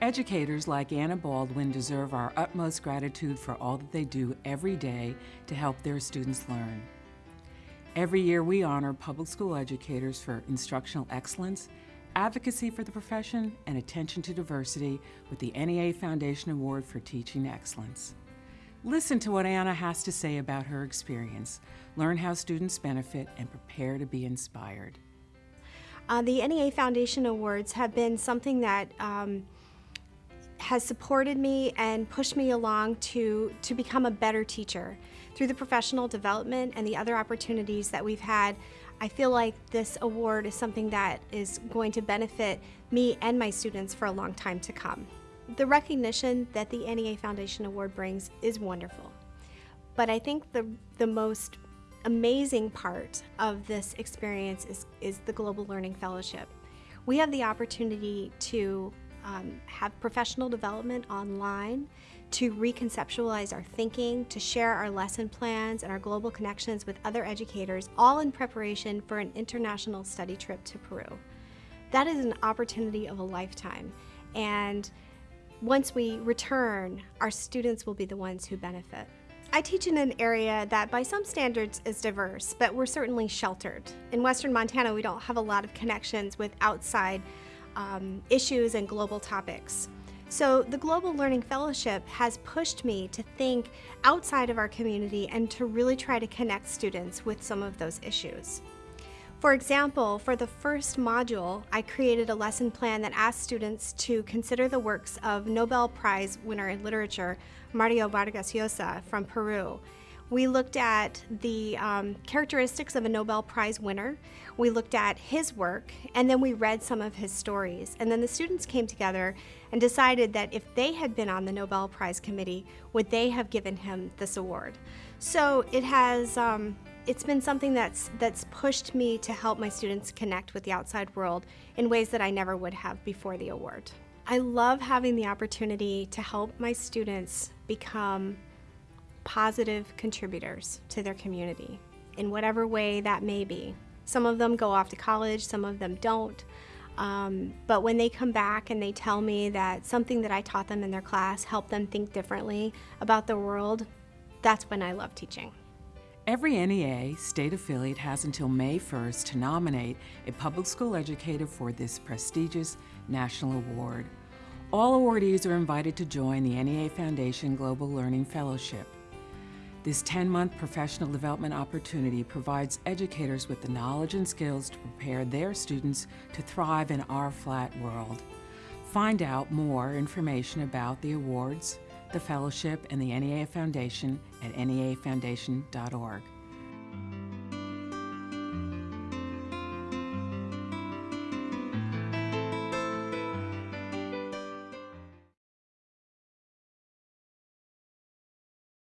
Educators like Anna Baldwin deserve our utmost gratitude for all that they do every day to help their students learn. Every year we honor public school educators for instructional excellence, advocacy for the profession, and attention to diversity with the NEA Foundation Award for Teaching Excellence. Listen to what Anna has to say about her experience, learn how students benefit, and prepare to be inspired. Uh, the NEA Foundation Awards have been something that um, has supported me and pushed me along to, to become a better teacher. Through the professional development and the other opportunities that we've had, I feel like this award is something that is going to benefit me and my students for a long time to come. The recognition that the NEA Foundation Award brings is wonderful. But I think the, the most amazing part of this experience is, is the Global Learning Fellowship. We have the opportunity to um, have professional development online, to reconceptualize our thinking, to share our lesson plans and our global connections with other educators, all in preparation for an international study trip to Peru. That is an opportunity of a lifetime. And once we return, our students will be the ones who benefit. I teach in an area that by some standards is diverse, but we're certainly sheltered. In western Montana, we don't have a lot of connections with outside um, issues and global topics. So the Global Learning Fellowship has pushed me to think outside of our community and to really try to connect students with some of those issues. For example, for the first module, I created a lesson plan that asked students to consider the works of Nobel Prize winner in literature, Mario Vargas Llosa from Peru. We looked at the um, characteristics of a Nobel Prize winner. We looked at his work, and then we read some of his stories. And then the students came together and decided that if they had been on the Nobel Prize committee, would they have given him this award? So it has, um, it's been something that's, that's pushed me to help my students connect with the outside world in ways that I never would have before the award. I love having the opportunity to help my students become positive contributors to their community in whatever way that may be. Some of them go off to college, some of them don't. Um, but when they come back and they tell me that something that I taught them in their class helped them think differently about the world, that's when I love teaching. Every NEA state affiliate has until May 1st to nominate a public school educator for this prestigious national award. All awardees are invited to join the NEA Foundation Global Learning Fellowship. This 10-month professional development opportunity provides educators with the knowledge and skills to prepare their students to thrive in our flat world. Find out more information about the awards, the fellowship, and the NEA Foundation at neafoundation.org.